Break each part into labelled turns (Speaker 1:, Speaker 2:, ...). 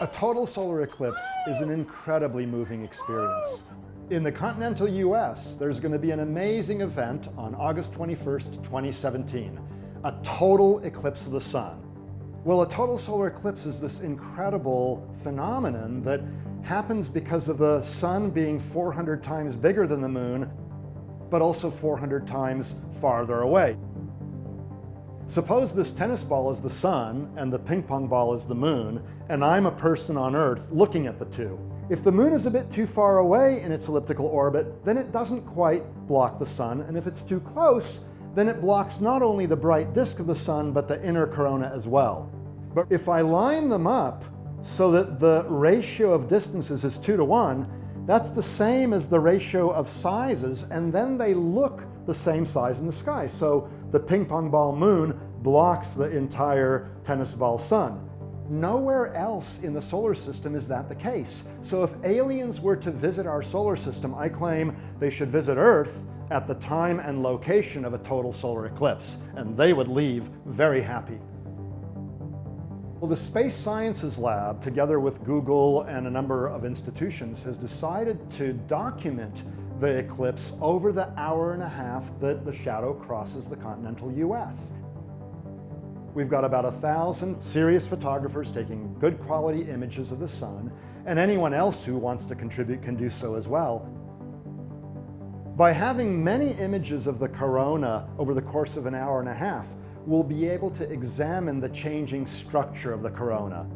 Speaker 1: A total solar eclipse is an incredibly moving experience. In the continental US, there's going to be an amazing event on August 21st, 2017, a total eclipse of the sun. Well, a total solar eclipse is this incredible phenomenon that happens because of the sun being 400 times bigger than the moon, but also 400 times farther away. Suppose this tennis ball is the sun and the ping pong ball is the moon, and I'm a person on Earth looking at the two. If the moon is a bit too far away in its elliptical orbit, then it doesn't quite block the sun, and if it's too close, then it blocks not only the bright disk of the sun, but the inner corona as well. But if I line them up so that the ratio of distances is two to one, that's the same as the ratio of sizes, and then they look the same size in the sky. So the ping pong ball moon blocks the entire tennis ball sun. Nowhere else in the solar system is that the case. So if aliens were to visit our solar system, I claim they should visit Earth at the time and location of a total solar eclipse, and they would leave very happy. Well, the Space Sciences Lab, together with Google and a number of institutions, has decided to document the eclipse over the hour and a half that the shadow crosses the continental US. We've got about a thousand serious photographers taking good quality images of the sun, and anyone else who wants to contribute can do so as well. By having many images of the corona over the course of an hour and a half, we'll be able to examine the changing structure of the corona.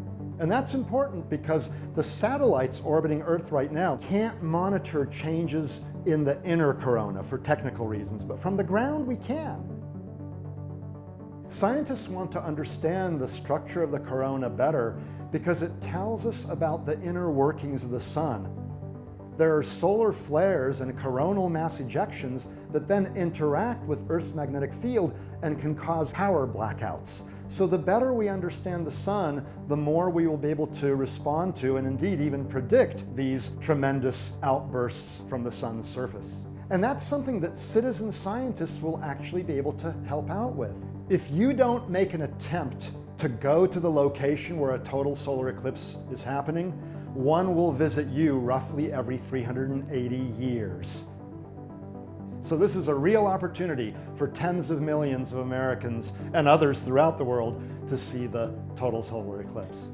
Speaker 1: And that's important because the satellites orbiting Earth right now can't monitor changes in the inner corona for technical reasons, but from the ground we can. Scientists want to understand the structure of the corona better because it tells us about the inner workings of the sun there are solar flares and coronal mass ejections that then interact with Earth's magnetic field and can cause power blackouts. So the better we understand the sun, the more we will be able to respond to and indeed even predict these tremendous outbursts from the sun's surface. And that's something that citizen scientists will actually be able to help out with. If you don't make an attempt to go to the location where a total solar eclipse is happening, one will visit you roughly every 380 years. So this is a real opportunity for tens of millions of Americans and others throughout the world to see the total solar eclipse.